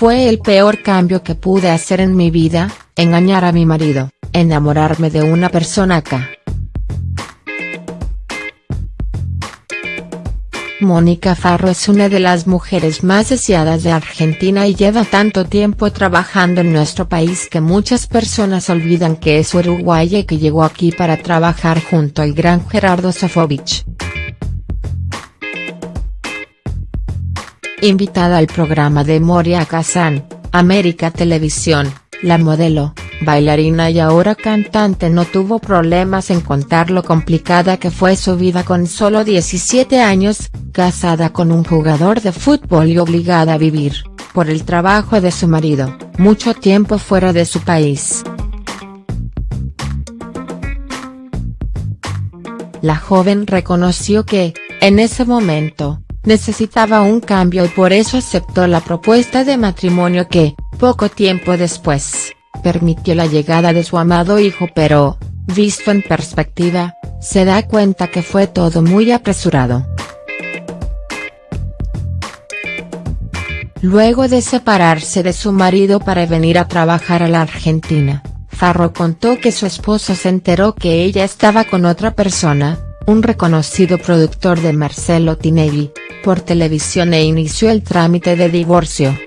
Fue el peor cambio que pude hacer en mi vida, engañar a mi marido, enamorarme de una persona acá. Mónica Farro es una de las mujeres más deseadas de Argentina y lleva tanto tiempo trabajando en nuestro país que muchas personas olvidan que es uruguaya y que llegó aquí para trabajar junto al gran Gerardo Sofovich. Invitada al programa de Moria Kazan, América Televisión, la modelo, bailarina y ahora cantante no tuvo problemas en contar lo complicada que fue su vida con solo 17 años, casada con un jugador de fútbol y obligada a vivir, por el trabajo de su marido, mucho tiempo fuera de su país. La joven reconoció que, en ese momento, necesitaba un cambio y por eso aceptó la propuesta de matrimonio que, poco tiempo después, permitió la llegada de su amado hijo pero, visto en perspectiva, se da cuenta que fue todo muy apresurado. Luego de separarse de su marido para venir a trabajar a la Argentina, Farro contó que su esposo se enteró que ella estaba con otra persona, un reconocido productor de Marcelo Tinelli, por televisión e inició el trámite de divorcio.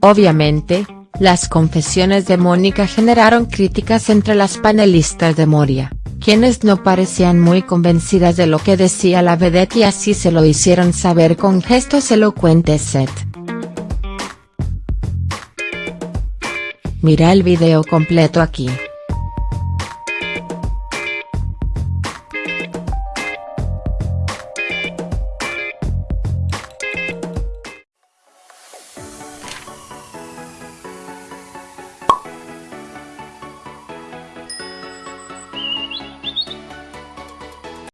Obviamente, las confesiones de Mónica generaron críticas entre las panelistas de Moria, quienes no parecían muy convencidas de lo que decía la vedette y así se lo hicieron saber con gestos elocuentes Set. Mira el video completo aquí.